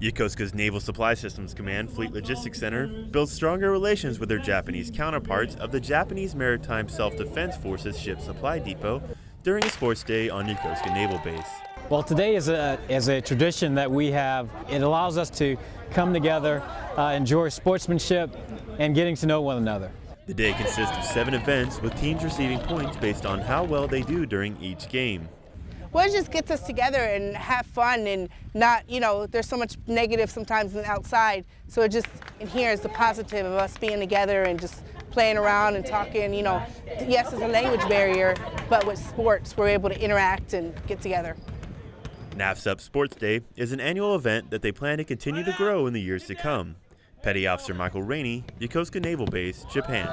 Yokosuka's Naval Supply Systems Command Fleet Logistics Center builds stronger relations with their Japanese counterparts of the Japanese Maritime Self-Defense Forces Ship Supply Depot during a sports day on Yokosuka Naval Base. Well, today is a, is a tradition that we have. It allows us to come together, uh, enjoy sportsmanship, and getting to know one another. The day consists of seven events with teams receiving points based on how well they do during each game well, it just gets us together and have fun and not, you know, there's so much negative sometimes outside. So it just, in here is the positive of us being together and just playing around and talking, you know. Yes, it's a language barrier, but with sports, we're able to interact and get together. NAVSUP Sports Day is an annual event that they plan to continue to grow in the years to come. Petty Officer Michael Rainey, Yokosuka Naval Base, Japan.